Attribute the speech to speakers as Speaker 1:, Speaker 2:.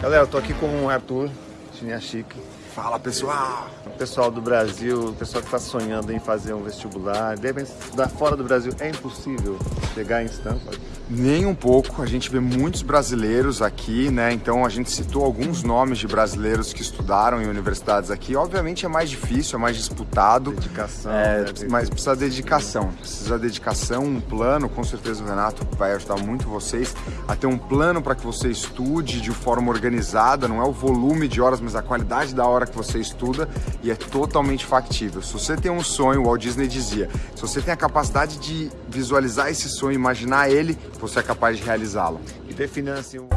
Speaker 1: Galera, eu tô aqui com o Arthur Chiniachique.
Speaker 2: Fala pessoal!
Speaker 1: O pessoal do Brasil, o pessoal que está sonhando em fazer um vestibular, devem estudar fora do Brasil. É impossível chegar em Stanford?
Speaker 2: Nem um pouco, a gente vê muitos brasileiros aqui, né? Então a gente citou alguns nomes de brasileiros que estudaram em universidades aqui. Obviamente é mais difícil, é mais disputado.
Speaker 1: Dedicação.
Speaker 2: É,
Speaker 1: né?
Speaker 2: mas precisa de dedicação. Precisa de dedicação, um plano. Com certeza o Renato vai ajudar muito vocês a ter um plano para que você estude de forma organizada. Não é o volume de horas, mas a qualidade da hora que você estuda e é totalmente factível. Se você tem um sonho, o Walt Disney dizia, se você tem a capacidade de visualizar esse sonho, imaginar ele, você é capaz de realizá-lo.
Speaker 1: E definir assim um...